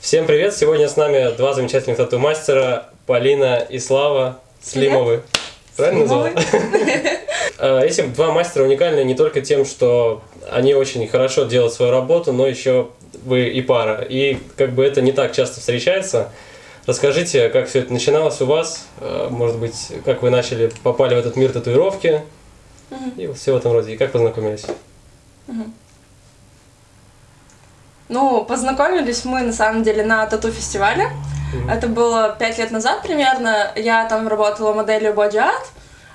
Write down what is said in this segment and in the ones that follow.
Всем привет! Сегодня с нами два замечательных тату-мастера Полина и Слава Слимовы. Правильно назвал? А, Эти два мастера уникальны не только тем, что они очень хорошо делают свою работу, но еще вы и пара. И как бы это не так часто встречается. Расскажите, как все это начиналось у вас, а, может быть, как вы начали, попали в этот мир татуировки и все в этом роде, и как познакомились? Ну, познакомились мы на самом деле на тату-фестивале. Это было пять лет назад примерно. Я там работала моделью Body Art,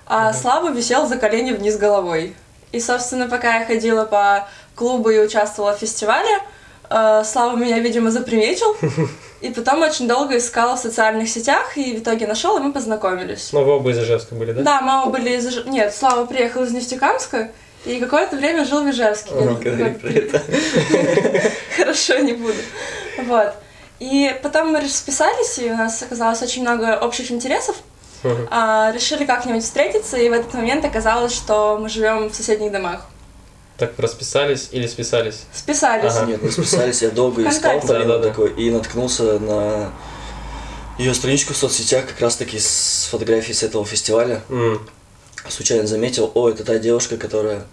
а Слава висел за колени вниз головой. И, собственно, пока я ходила по клубу и участвовала в фестивале, э, Слава меня, видимо, заприметил. И потом очень долго искала в социальных сетях, и в итоге нашел, и мы познакомились. Ну, вы оба из Ижевска были, да? Да, мы оба были из... Иж- Нет, Слава приехал из Нефтекамска, и какое-то время жил в Ижевске. Не говори про это. Хорошо, не буду. Вот. И потом мы расписались, и у нас оказалось очень много общих интересов. А, решили как-нибудь встретиться, и в этот момент оказалось, что мы живем в соседних домах. Так расписались или списались? Списались. Ага. Нет, мы списались, я долго искал. Полину такой и наткнулся на ее страничку в соцсетях как раз таки с фотографией с этого фестиваля. М, Случайно заметил, о, это та девушка, которая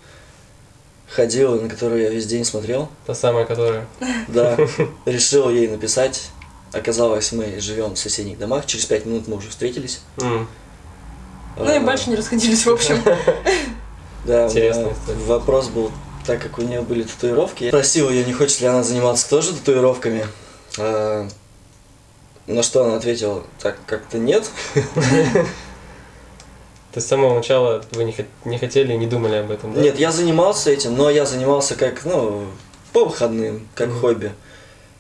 ходила, на которую я весь день смотрел. Та самая, которая... Да, решил ей написать. Оказалось, мы живем в соседних домах. Через пять минут мы уже встретились. М, Ну и А, больше не расходились, в общем. Да, вопрос был, так как у нее были татуировки, я спросил ее, не хочет ли она заниматься тоже татуировками. А, на что она ответила, так как-то нет. То есть с самого начала вы не, не хотели и не думали об этом, да? Нет, я занимался этим, но я занимался как, ну, по выходным, как Мгм. хобби.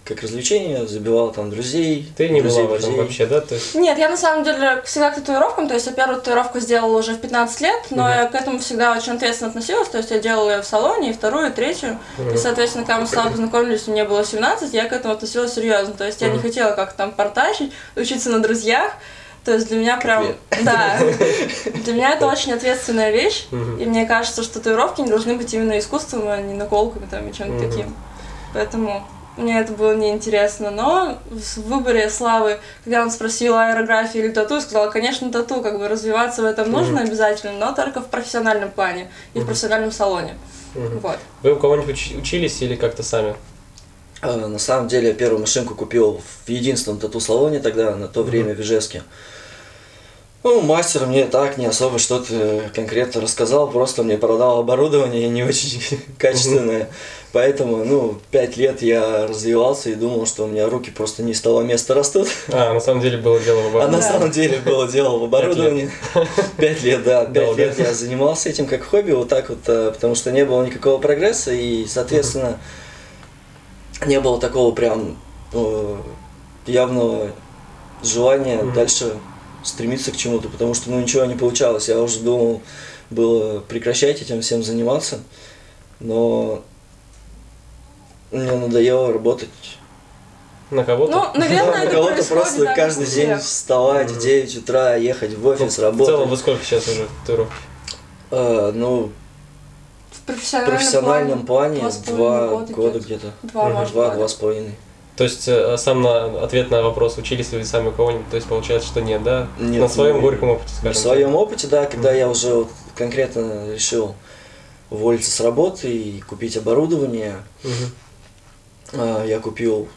Как развлечение, забивал там друзей. Ты не друзей была в этом друзей. вообще, да? То есть... Нет, я на самом деле всегда к татуировкам, то есть я первую татуировку сделала уже в 15 лет, но Мгм. я к этому всегда очень ответственно относилась, то есть я делала ее в салоне, и вторую, и третью, Мгм. и, соответственно, когда мы с Славой познакомились, мне было 17, я к этому относилась серьезно, то есть я не Мгм. хотела как-то там портачить, учиться на друзьях, то есть для меня прям, я. да, для меня это очень ответственная вещь, и мне кажется, что татуировки не должны быть именно искусством, а не наколками там и чем-то таким. Поэтому мне это было неинтересно. Но в выборе Славы, когда он спросил аэрографии или тату, я сказала, конечно, тату, как бы развиваться в этом нужно обязательно, но только в профессиональном плане и в профессиональном салоне. Вот. Вы у кого-нибудь уч- учились или как-то сами? А, На самом деле, я первую машинку купил в единственном тату-салоне тогда, на то время в Ижевске. Ну, мастер мне так не особо что-то конкретно рассказал, просто мне продал оборудование не очень качественное. Поэтому, ну, пять лет я развивался и думал, что у меня руки просто не с того места растут. А, на самом деле было дело в А обороне. на самом деле было дело в оборудовании. Пять лет, да. Пять лет я занимался этим как хобби, вот так вот, э, потому что не было никакого прогресса, и, соответственно, не было такого прям э, явного желания Мгм. дальше стремиться к чему-то, потому что, ну, ничего не получалось. Я уже думал было прекращать этим всем заниматься, но мне надоело работать На кого-то? Ну, наверное, да, у кого-то просто да, каждый день всех. вставать Мгм. в 9 утра, ехать в Ну, офис, в целом, работать. вы сколько сейчас уже татуировки? Э, ну, В профессиональном, профессиональном плане половиной два года года где-то. Два, может, Два, два с половиной. То есть э, сам на ответ на вопрос, учились ли вы сами у кого-нибудь, то есть получается, что нет, да? Нет, на своем ну, горьком опыте, скажем. своем опыте, да, когда я уже вот конкретно решил уволиться с работы и купить оборудование, Мгм. э, я купил,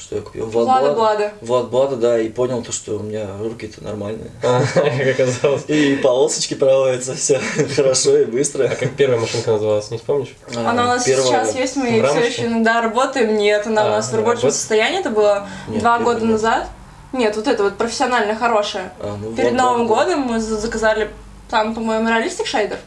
что я купил? Влада Блада. Влад Блада, да, и понял то, что у меня руки-то нормальные. А, как оказалось. И полосочки проводятся, все хорошо и быстро. А как первая машинка называлась, не вспомнишь? А, Она у нас сейчас есть, мы все еще иногда работаем. Нет, она А, у нас в да, рабочем состоянии, это было два года назад. Нет, вот это вот профессионально хорошая. А, ну, Перед Влад Новым годом мы за- заказали там, по-моему, реалистик шейдер.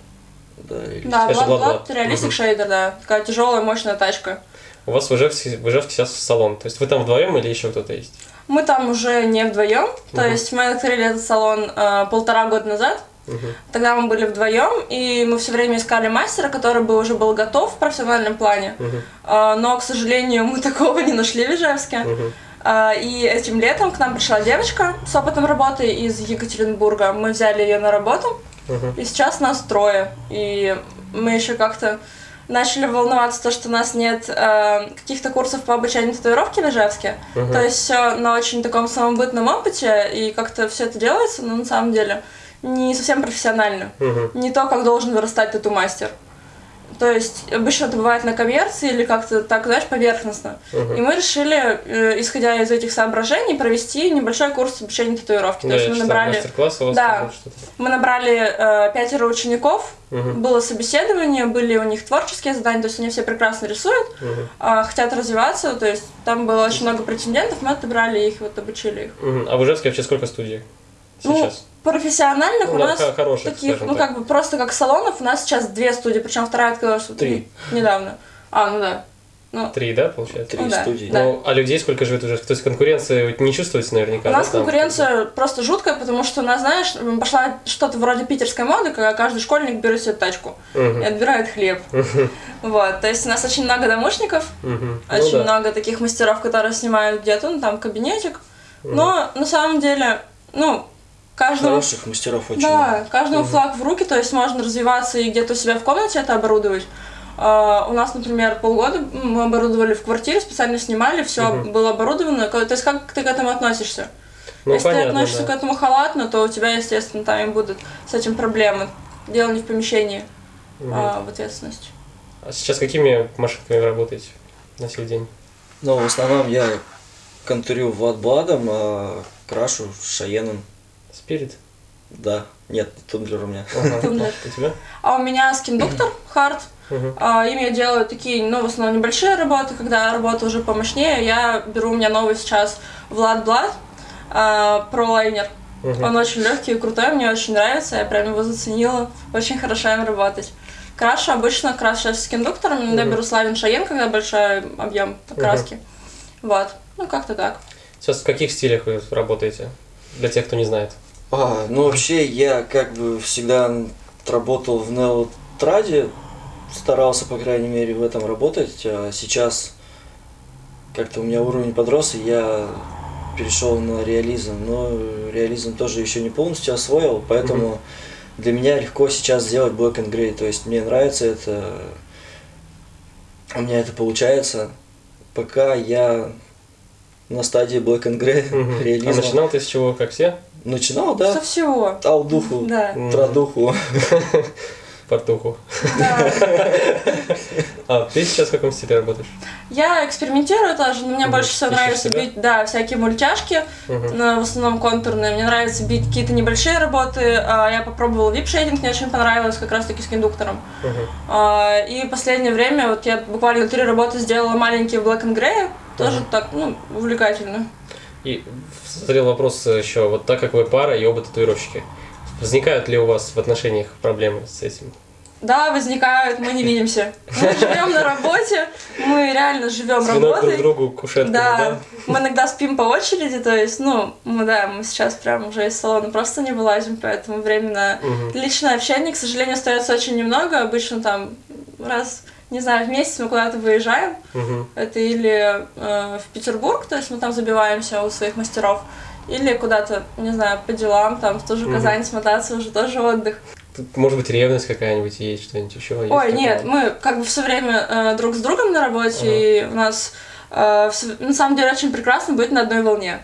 Да, Да, Влад Влад Влад, Влад. реалистик шейдер, да. Такая тяжелая, мощная тачка. У вас в Ижевске, в Ижевске сейчас салон, то есть вы там вдвоем или еще кто-то есть? Мы там уже не вдвоем, то Мгм. есть мы открыли этот салон э, полтора года назад. Мгм. Тогда мы были вдвоем, и мы все время искали мастера, который бы уже был готов в профессиональном плане. Мгм. А, но, к сожалению, мы такого не нашли в Ижевске. А, И этим летом к нам пришла девочка с опытом работы из Екатеринбурга. Мы взяли ее на работу, Мгм. и сейчас нас трое. И мы еще как-то начали волноваться, то, что у нас нет э, каких-то курсов по обучению татуировки в Ижевске. Мгм. То есть все на очень таком самобытном опыте, и как-то все это делается, но на самом деле не совсем профессионально. Мгм. Не то, как должен вырастать тату-мастер. То есть обычно это бывает на коммерции или как-то так, знаешь, поверхностно. Мгм. И мы решили, э, исходя из этих соображений, провести небольшой курс обучения татуировки. То Да, есть мы набрали, мастер-класс у вас Да. мы набрали э, пятеро учеников, было собеседование, были у них творческие задания, то есть они все прекрасно рисуют, Мгм. а, хотят развиваться, то есть там было очень много претендентов, мы отобрали их, вот обучили их. Мгм. А в Ижевске вообще сколько студий Ну, профессиональных у Ну, нас хороших, таких, ну так. как бы просто как салонов, у нас сейчас две студии, причем вторая открылась Три. недавно. А, ну да. Ну, Три, да, получается? Три Ну студии. да. Ну, а людей сколько живет уже? То есть конкуренция не чувствуется наверняка? У нас да, там? конкуренция просто жуткая, потому что у нас, знаешь, пошла что-то вроде питерской моды, когда каждый школьник берет себе тачку Мгм. и отбирает хлеб. Вот, то есть у нас очень много домушников. Ну очень да. много таких мастеров, которые снимают где-то, ну, там, кабинетик. Но на самом деле, ну, каждому... Хороших мастеров очень Да, много. каждому флаг в руки, то есть можно развиваться и где-то у себя в комнате это оборудовать. А, у нас, например, полгода мы оборудовали в квартире, специально снимали, все Мгм. было оборудовано. То есть как ты к этому относишься? Ну, Если ты понятно, относишься да. к этому халатно, то у тебя, естественно, там и будут с этим проблемы. Дело не в помещении, Мгм. а в ответственности. А сейчас какими машинками вы работаете на сей день? Но в основном я контурю ватбладом, а крашу Xion ом. Spirit? Да. Нет, тумблер у меня. Ага. Тумблер. У тебя? А у меня Skinductor Hard. А, Им я делаю такие, ну, в основном небольшие работы. Когда работа уже помощнее, я беру, у меня новый сейчас Влад Блад, про лайнер. Мгм. Он очень легкий и крутой, мне очень нравится, я прям его заценила. Очень хорошо им работать. Крашу обычно крашу с скиндуктором, иногда беру Славин Шаен, когда большой объем краски. Вот. Ну, как-то так. Сейчас в каких стилях вы работаете? Для тех, кто не знает. А, ну вообще я как бы всегда работал в неотраде, старался, по крайней мере, в этом работать. А сейчас как-то у меня уровень подрос, и я перешел на реализм. Но реализм тоже еще не полностью освоил, поэтому для меня легко сейчас сделать black and gray. То есть мне нравится это, у меня это получается. Пока я на стадии black and gray Мгм. А реализма. начинал ты с чего, как все? Начинал, Со да? всего. Алдуху, Да. Мгм. традуху. Портуху. да. А ты сейчас в каком стиле работаешь? Я экспериментирую тоже, но мне больше всего нравится себя? бить, да, всякие мультяшки, в основном контурные. Мне нравится бить какие-то небольшие работы. А, Я попробовала вип-шейдинг, мне очень понравилось, как раз таки с кондуктором. А, И последнее время, вот я буквально три работы сделала маленькие в Black and Grey, тоже так, ну, увлекательно. И созрел вопрос еще, вот так как вы пара и оба татуировщики, возникают ли у вас в отношениях проблемы с этим? Да, возникают, мы не видимся. Мы живем на работе, мы реально живем Спиной друг работой. другу кушетками, Да, да? мы иногда спим по очереди, то есть, ну, мы, да, мы сейчас прям уже из салона просто не вылазим, поэтому временно личное общение, к сожалению, остается очень немного. Обычно там раз, не знаю, в месяц мы куда-то выезжаем. Мгм. Это или э, в Петербург, то есть мы там забиваемся у своих мастеров, или куда-то, не знаю, по делам, там в ту же Мгм. Казань смотаться, уже тоже отдых. Тут, может быть, ревность какая-нибудь есть, что-нибудь еще есть? Ой, такое? нет, мы как бы все время э, друг с другом на работе, и у нас э, всё- на самом деле очень прекрасно быть на одной волне.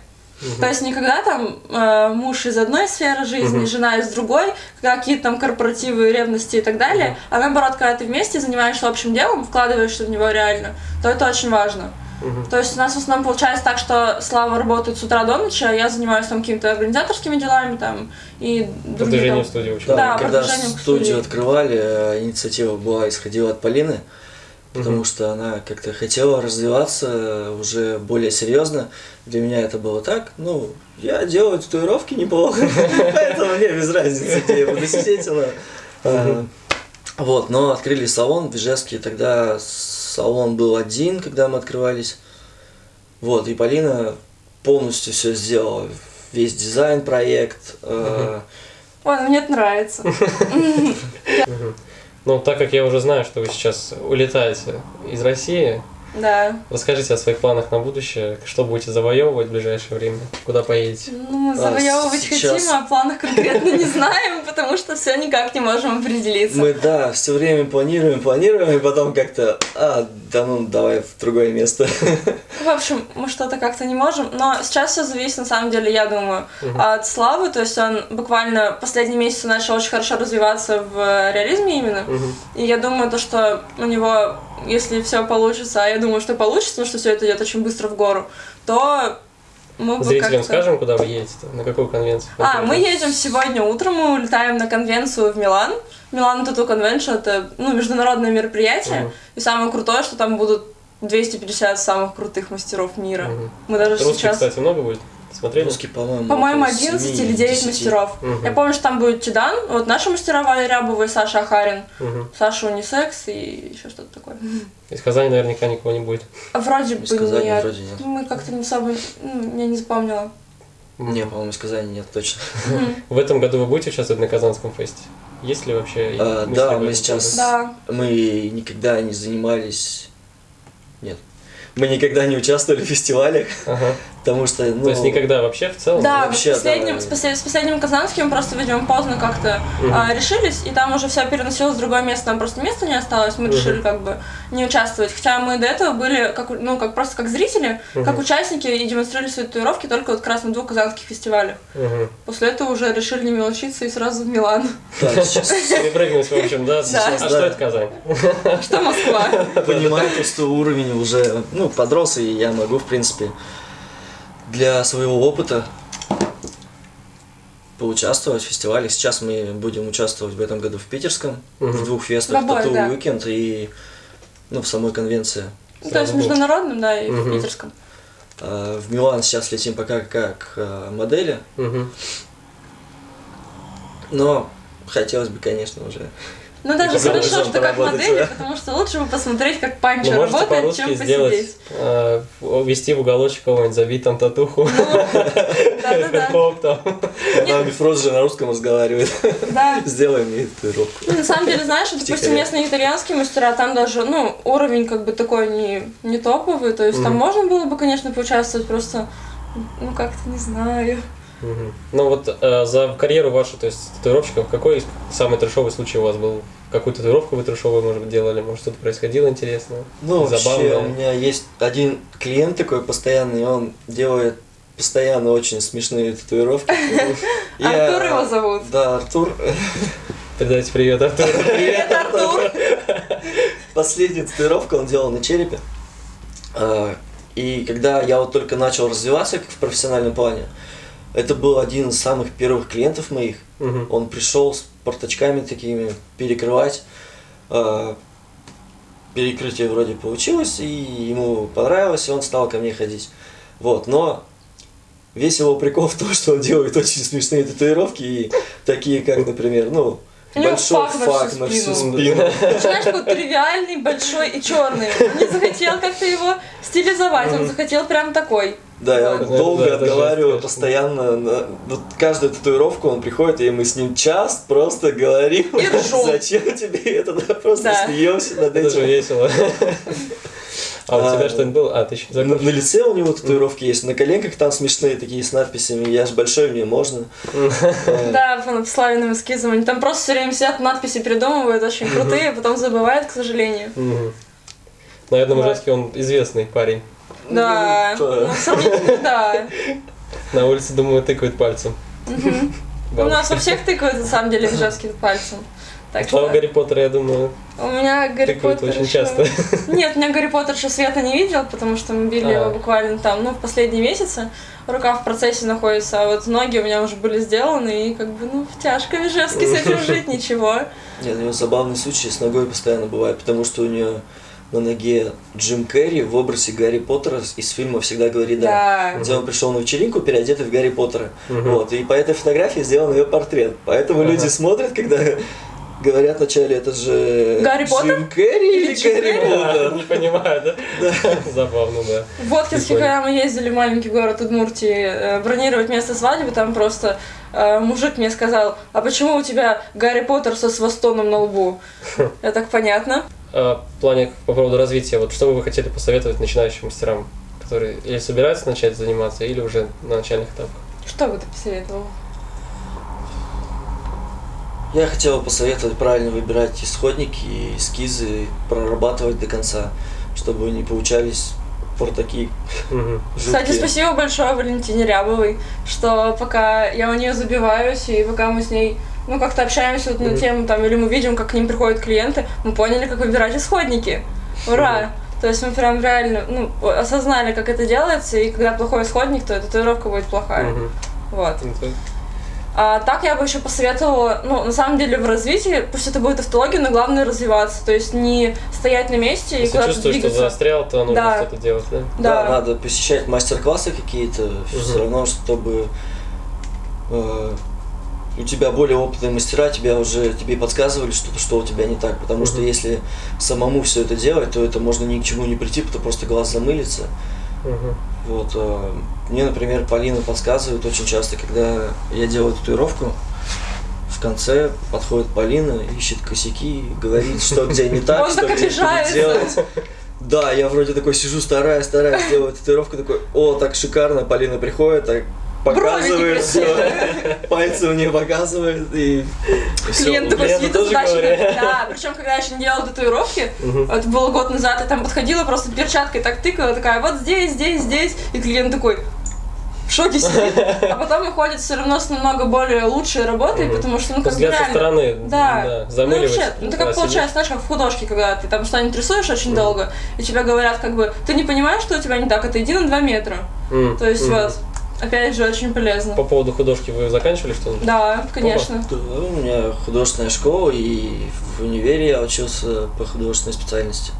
То есть никогда там э, муж из одной сферы жизни, Мгм. жена из другой, какие-то там корпоративы, ревности и так далее. Мгм. А наоборот, когда ты вместе занимаешься общим делом, вкладываешься в него реально, то это очень важно. Мгм. То есть у нас в основном получается так, что Слава работает с утра до ночи, а я занимаюсь там какими-то организаторскими делами там и другими Продвижение там. в студии очень Да, Да, когда продвижением студию открывали, э, инициатива была исходила от Полины, потому Мгм. что она как-то хотела развиваться уже более серьезно. Для меня это было так, ну, я делаю татуировки неплохо, поэтому мне без разницы, где я буду сидеть. она. Вот, но открыли салон в Ижевске, тогда салон был один, когда мы открывались. Вот, и Полина полностью все сделала, весь дизайн, проект. э, Ой, ну мне это нравится. Ну, так как я уже знаю, что вы сейчас улетаете из России, Да. Расскажите о своих планах на будущее, что будете завоевывать в ближайшее время, куда поедете? Ну, завоевывать сейчас- хотим, а о планах конкретно не знаем, потому что все никак не можем определиться. Мы, да, все время планируем, планируем, и потом как-то, а, да ну, давай в другое место. В общем, мы что-то как-то не можем, но сейчас все зависит, на самом деле, я думаю, от Славы, то есть он буквально последние месяцы начал очень хорошо развиваться в реализме именно, Мгм. и я думаю, то, что у него, если все получится, а я думаю, что получится, потому что все это идет очень быстро в гору, то мы бы Зрителям скажем, куда вы едете, на какую конвенцию? А, мы едем сегодня утром, мы улетаем на конвенцию в Милан. Милан Тату Конвеншн это ну, международное мероприятие. Мгм. И самое крутое, что там будут 250 самых крутых мастеров мира. Мгм. Мы даже Русских, сейчас... кстати, много будет? Смотрели? Русский, по-моему, По-моему, около 11 семи, или 9 десяти. мастеров. Мгм. Я помню, что там будет Тидан, вот наши мастера Валя Рябова и Саша Ахарин, Мгм. Саша Унисекс и еще что-то такое. Из Казани наверняка никого не будет. А вроде Из бы Казани нет. вроде нет. Мы как-то не особо... ну, я не запомнила. Не, по-моему, из Казани нет точно. В этом году вы будете участвовать на Казанском фесте? Есть ли вообще А, да, мы сейчас- Да. Мы никогда не занимались... Нет. Мы никогда не участвовали в фестивалях, Ага. Потому что, ну... То есть никогда вообще в целом? Да, вообще, вот с последним, да. с, послед- с последним Казанским просто, видимо, поздно как-то Мгм. а, решились, и там уже все переносилось в другое место, там просто места не осталось, мы Мгм. решили как бы не участвовать. Хотя мы до этого были, как, ну, как просто как зрители, Мгм. как участники и демонстрировали свои татуировки только вот как раз на двух казанских фестивалях. Мгм. После этого уже решили не мелочиться и сразу в Милан. Да, сейчас Перепрыгнуть, в общем, да? Да. А что Да. это Казань? Что Москва? понимаю, то, что уровень уже, ну, подрос, и я могу, в принципе, для своего опыта поучаствовать в фестивале. Сейчас мы будем участвовать в этом году в Питерском, Мгм. в двух В фестах, обоих, Тату да. Уикенд и, ну, в самой конвенции. Ну, То есть Сразу был. международным, да, и в Мгм. питерском. А, В Милан сейчас летим пока как а, модели, Мгм. но хотелось бы, конечно, уже. Ну даже хорошо, что как модели, да. потому что лучше бы посмотреть, как панчо можете работает, чем сделать, посидеть. э, ввести в уголочек кого-нибудь, забить там татуху. Да-да-да. Хоп, там. Бифроз же на русском разговаривает. Да. Сделаем ей татуировку. Ну, На самом деле, знаешь, допустим, местные итальянские мастера, там даже, ну, уровень как бы такой не, не топовый, то есть там можно было бы, конечно, поучаствовать, просто, ну, как-то не знаю. Мгм. Ну вот э, за карьеру вашу, то есть татуировщиков, какой самый трешовый случай у вас был? Какую татуировку вы трешовую, может быть, делали? Может, что-то происходило интересное? Ну, вообще, Забавное? у меня есть один клиент такой постоянный, он делает постоянно очень смешные татуировки. Артур его зовут. Да, Артур. Передайте привет, Артур. Привет, Артур! Последнюю татуировку он делал на черепе. А, И когда я вот только начал развиваться как в профессиональном плане, это был один из самых первых клиентов моих. Мгм. Он пришел с порточками такими перекрывать. А, Перекрытие вроде получилось, и ему понравилось, и он стал ко мне ходить. Вот, но весь его прикол в том, что он делает очень смешные татуировки, и такие, как, например, ну, У него большой фак на фак на всю спину. спину. Знаешь, вот тривиальный, большой и черный. Он не захотел как-то его стилизовать, он захотел прям такой. Да, я Вот. долго Да, отговариваю жесть, постоянно. на- Вот каждую татуировку он приходит, и мы с ним час просто говорим, зачем тебе это, да, просто Да. смеемся над Это же этим. весело. А у А, тебя что-нибудь было? А, ты еще На, на лице у него татуировки есть, на коленках там смешные такие с надписями «Я ж большой, мне можно». Да, по славянным эскизам. Они там просто все время сидят, надписи придумывают, очень крутые, потом забывают, к сожалению. Наверное. Ижевске он известный парень. Да, да. На улице, думаю, тыкают пальцем. У нас у всех тыкают, на самом деле, ижевских пальцем. Так Слава что Гарри Поттера, я думаю, у меня Гарри Поттер очень часто. Нет, у меня Гарри Поттер еще света не видел, потому что мы били А. его буквально там, ну, в последние месяцы. Рука в процессе находится, а вот ноги у меня уже были сделаны, и как бы, ну, тяжко в Ижевске с этим жить, ничего. Нет, у него забавный случай с ногой постоянно бывает, потому что у нее на ноге Джим Керри в образе Гарри Поттера из фильма всегда говорит «да». Да. Где он пришел на вечеринку, переодетый в Гарри Поттера. Мгм. Вот, и по этой фотографии сделан ее портрет. Поэтому Ага. люди смотрят, когда говорят вначале, это же Гарри Джим? Керри или Или Джим Гарри Поттер? Не понимаю, да? Забавно, да. В Воткинске, когда мы ездили в маленький город Удмуртии э, бронировать место свадьбы, там просто э, мужик мне сказал, а почему у тебя Гарри Поттер со свастоном на лбу? Я так понятно. А, в плане по поводу развития, вот что бы вы хотели посоветовать начинающим мастерам, которые или собираются начать заниматься, или уже на начальных этапах? Что бы ты посоветовал? Я хотел бы посоветовать правильно выбирать исходники и эскизы, прорабатывать до конца, чтобы не получались портаки Мгм. Кстати, спасибо большое Валентине Рябовой, что пока я у нее забиваюсь, и пока мы с ней ну, как-то общаемся вот на тему, там, или мы видим, как к ним приходят клиенты, мы поняли, как выбирать исходники. Ура! То есть мы прям реально, ну, осознали, как это делается, и когда плохой исходник, то татуировка будет плохая. Вот. А так я бы еще посоветовала, ну, на самом деле в развитии, пусть это будет автология, но главное развиваться, то есть не стоять на месте и Если куда-то чувствуешь, что двигаться. застрял, то нужно Да. что-то делать, да? Да, Да. надо посещать мастер-классы какие-то, все равно, чтобы э, у тебя более опытные мастера тебя уже тебе подсказывали что-то, что у тебя не так. Потому что Мгм. если самому все это делать, то это можно ни к чему не прийти, потому просто глаз замылится. Мгм. Вот, э, мне, например, Полина подсказывает очень часто, когда я делаю татуировку, в конце подходит Полина, ищет косяки, говорит, что где не так, что где делать. Да, я вроде такой сижу, стараюсь, стараюсь, делаю татуировку, такой, о, так шикарно, Полина приходит, так показывает все, пальцы мне показывает, и. Клиент такой сидит тоже да, причем когда я еще не делала татуировки, это было год назад, я там подходила, просто перчаткой так тыкала, такая, вот здесь, здесь, здесь, и клиент такой, в шоке сидит, а потом уходит все равно с намного более лучшей работой, Мгм. потому что, ну, как бы Взгляд со реально, стороны, да, да, ну вообще, ну это как получается, знаешь, как в художке, когда ты там что-нибудь рисуешь очень долго, и тебе говорят, как бы, ты не понимаешь, что у тебя не так, это иди на 2 метра, М, то есть мгм. вот, опять же, очень полезно. По поводу художки вы заканчивали что-нибудь? Да, конечно. Да, у меня художественная школа, и в универе я учился по художественной специальности.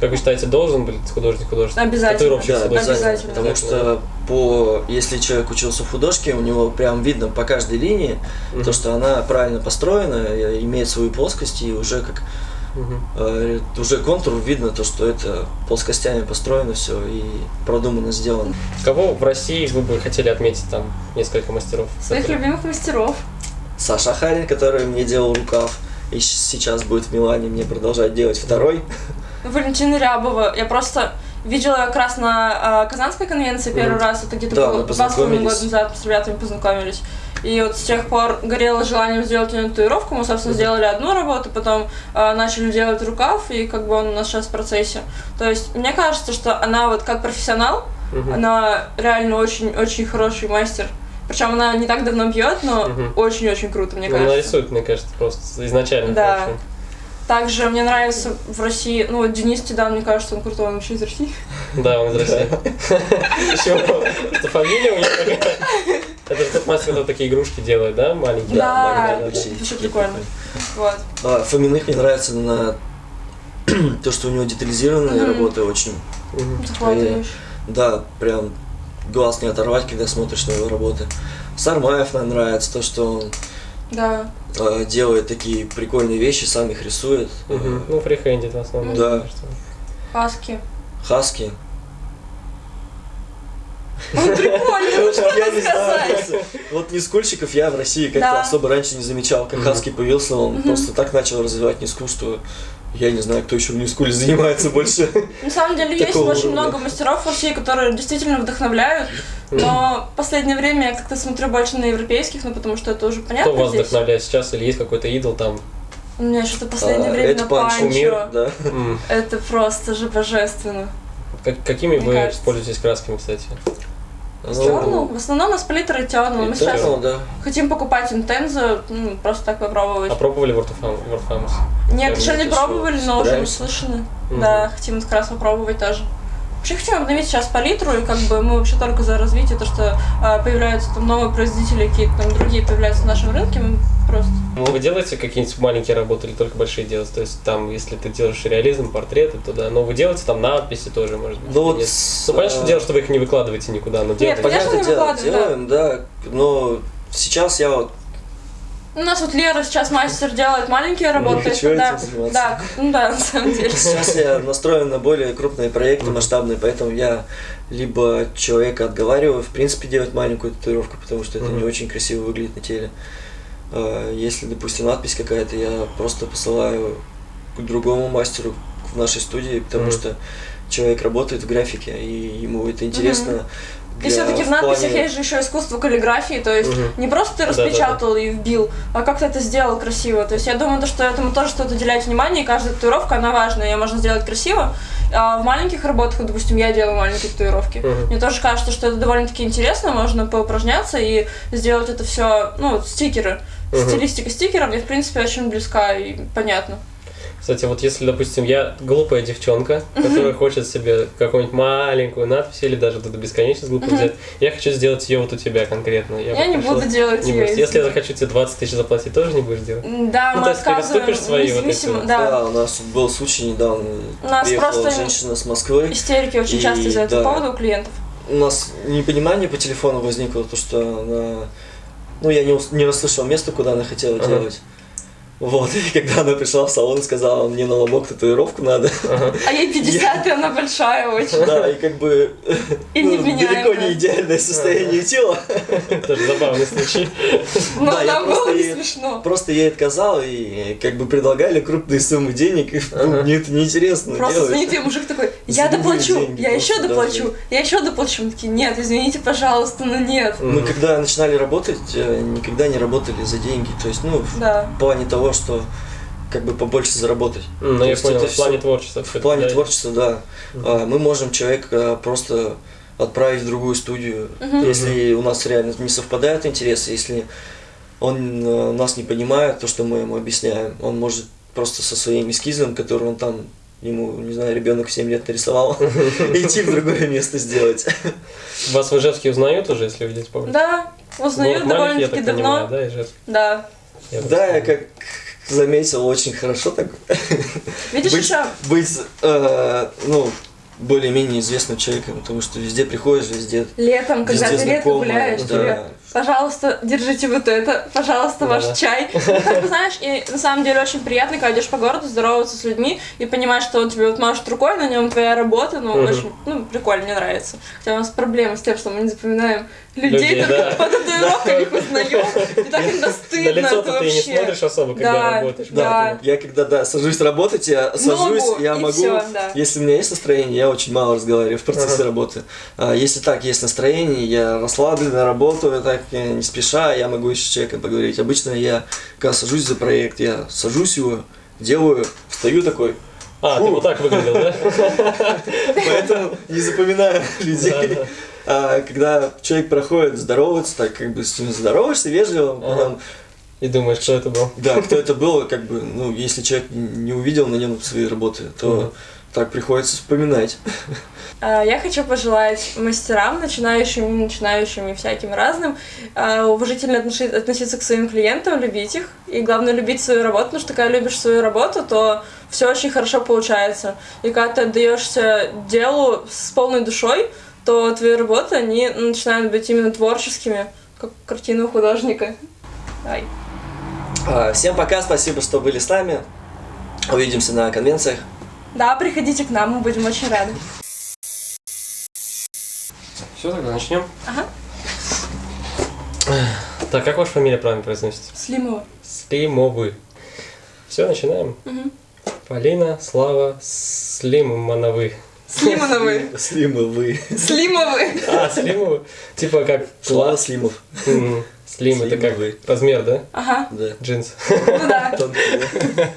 Как вы считаете, должен быть художник художник? Обязательно. Да, художник? обязательно. Потому что по, если человек учился в художке, у него прям видно по каждой линии, Мгм. то, что она правильно построена, имеет свою плоскость, и уже как Э, уже контур видно, то, что это плоскостями построено все и продуманно сделано. Кого в России вы бы хотели отметить там несколько мастеров? Своих любимых мастеров. Саша Харин, который мне делал рукав, и сейчас будет в Милане мне продолжать делать второй. Валентина Рябова. Я просто видела как раз на э, Казанской конвенции первый Мгм. раз, это где-то Да, было мы два с половиной года назад с ребятами познакомились. И вот с тех пор горело желанием сделать у нее татуировку. Мы, собственно, сделали одну работу, потом э, начали делать рукав, и как бы он у нас сейчас в процессе. То есть, мне кажется, что она вот как профессионал, Мгм. она реально очень-очень хороший мастер. Причем она не так давно бьет, но очень-очень круто, мне Ну, она кажется. рисует, мне кажется, просто изначально. Да. хорошо. Также мне нравится в России, ну вот Денис Тидан, мне кажется, он крутой, он вообще из России. Да, он из России. Что фамилия у него? Это же тот мастер, который такие игрушки делает, да, маленькие? Да, это прикольно. Вот. А Фоминых мне нравится на то, что у него детализированные Мгм. работы очень. Захватывающе. Да, прям глаз не оторвать, когда смотришь на его работы. Сармаев нам нравится, то, что он Да. э, делает такие прикольные вещи, сам их рисует. Э, Ну, фрихендит в основном. Да. Хаски. Хаски. Он прикольный, ну что Я не сказать? знаю. Вот нискульщиков я в России как-то Да. особо раньше не замечал. Как. Хаски появился, он просто так начал развивать нискул, что я не знаю, кто еще в нискуле занимается больше. На самом деле есть Такого очень уровня. много мастеров в России, которые действительно вдохновляют, но в последнее время я как-то смотрю больше на европейских, ну потому что это уже Кто понятно вас здесь. вдохновляет сейчас? Или есть какой-то идол там? У меня что-то последнее А, время на панчо. Да. Это просто же божественно. Как- какими Мне вы кажется. пользуетесь красками, кстати? Тернул? В основном у нас палитра тернул. Мы сейчас да. хотим покупать интензо, ну, просто так попробовать. А пробовали World of? Нет, еще не пробовали, но уже услышаны. Мгм. Да, хотим как раз попробовать тоже. Вообще хотим обновить сейчас палитру, и как бы мы вообще только за развитие, то, что а, появляются там новые производители, какие-то там другие появляются на нашем рынке, мы просто... Вы делаете какие-нибудь маленькие работы или только большие делаете? То есть там, если ты делаешь реализм, портреты, то да. Но вы делаете там надписи тоже, может быть? Ну вот, нет? Ну, понятно, что э, дело, что вы их не выкладываете никуда, но делаете. конечно, Понятное не выкладываем, да. делаем, да. Но сейчас я вот У нас вот Лера сейчас мастер делает маленькие работы. хочу да, да, ну да, на самом деле. Сейчас я настроен на более крупные проекты, масштабные, поэтому я либо человека отговариваю, в принципе, делать маленькую татуировку, потому что это не очень красиво выглядит на теле. А, Если, допустим, надпись какая-то, я просто посылаю к другому мастеру в нашей студии, потому что человек работает в графике, и ему это интересно. И все-таки в плане- надписях есть же еще искусство каллиграфии, то есть Мгм. не просто ты распечатал и вбил, а как ты это сделал красиво. То есть я думаю, то, что этому тоже стоит уделять внимание, и каждая татуировка, она важна, ее можно сделать красиво. А в маленьких работах, допустим, я делаю маленькие татуировки, Мгм. мне тоже кажется, что это довольно-таки интересно, можно поупражняться и сделать это все, ну, вот стикеры. Мгм. Стилистика стикеров мне, в принципе, очень близка и понятна. Кстати, вот если, допустим, я глупая девчонка, которая хочет себе какую-нибудь маленькую надпись или даже до бесконечности глупую взять, я хочу сделать ее вот у тебя конкретно. Я, бы не буду делать не ее. Если я захочу тебе 20 тысяч заплатить, тоже не будешь делать? Да, Ну, мы то есть ты отступишь свои вот эти да. Да, у нас тут был случай недавно. У нас Приехала просто женщина с Москвы. Истерики очень И, часто из-за этого да. повода у клиентов. У нас непонимание по телефону возникло, то что она... Ну, я не, ус- не расслышал место, куда она хотела Ага. делать. Вот, и когда она пришла в салон и сказала, мне на лобок татуировку надо. А ей 50, и она большая очень. Да, и как бы И ну, далеко не идеальное состояние тела. Тоже забавный случай. Но Да, я нам было просто не ей- смешно. Просто я ей отказал, и как бы предлагали крупные суммы денег, и ну, мне это неинтересно Просто, извините, мужик такой, я доплачу, я еще доплачу, я еще доплачу. Такие, нет, извините, пожалуйста, ну нет. Мы когда начинали работать, э, никогда не работали за деньги. То есть, ну, в Да. плане того, что как бы побольше заработать. Ну, То я понял, это в плане творчества. В плане творчества, да. Мгм. А, Мы можем человека просто отправить в другую студию, Мгм. если у нас реально не совпадают интересы, если он э, нас не понимает, то, что мы ему объясняем, он может просто со своим эскизом, который он там ему, не знаю, ребенок в 7 лет нарисовал, идти в другое место сделать. Вас в Ижевске узнают уже, если видеть по? Да, узнают я довольно-таки давно. да? Да. Я Да, я просто- как заметил, очень хорошо так Видишь быть, еще? быть э, ну, более-менее известным человеком, потому что везде приходишь, везде Летом, когда Везде ты знакомые, гуляешь, да. тебе, пожалуйста, держите вот это, пожалуйста, ваш Да-да. чай. Ну, как бы, знаешь, и на самом деле очень приятно, когда идешь по городу, здороваться с людьми и понимаешь, что он тебе вот машет рукой, на нем твоя работа, ну, Мгм. очень, ну, прикольно, мне нравится. Хотя у нас проблема с тем, что мы не запоминаем людей, Людей, только да. по татуировкам их узнаем. И так иногда На стыдно это лицо-то ты не вообще. смотришь особо, когда Да, работаешь. да. поэтому- Я когда, да, сажусь работать, я сажусь, Ногу, я могу, всё, да. если у меня есть настроение, я очень мало разговариваю в процессе Ага. работы. А если так, есть настроение, я расслабленно работаю, так не спеша, я могу еще с человеком поговорить. Обычно я, когда сажусь за проект, я сажусь его, делаю, встаю такой, А, ты Фу. вот так выглядел, да? поэтому не запоминаю людей. А когда человек проходит, здоровается, так как бы с ним здороваешься вежливо, потом И думаешь, что это был? Да, кто это был, как бы, ну, если человек не увидел на нем свои работы, то. Так приходится вспоминать. А, Я хочу пожелать мастерам, начинающим, не начинающим и всяким разным, а, уважительно относиться к своим клиентам, любить их. И главное, любить свою работу, потому что когда любишь свою работу, то все очень хорошо получается. И когда ты отдаешься делу с полной душой, то твои работы, они начинают быть именно творческими, как картина у художника. Ай. А, Всем пока, спасибо, что были с нами. Увидимся на конвенциях. Да, приходите к нам, мы будем очень рады. Все, тогда начнем. Ага. Так, как ваша фамилия правильно произносится? Слимова. Слимовы. Все, начинаем. Мгм. Полина, Слава, Слимановы. Слимановы. Слимы вы. Слимовы. А, Слимовы? Типа как... Слава Слимов. М, Слим, это как Слимовы. размер, да? Ага. Да. Джинс. Ну да.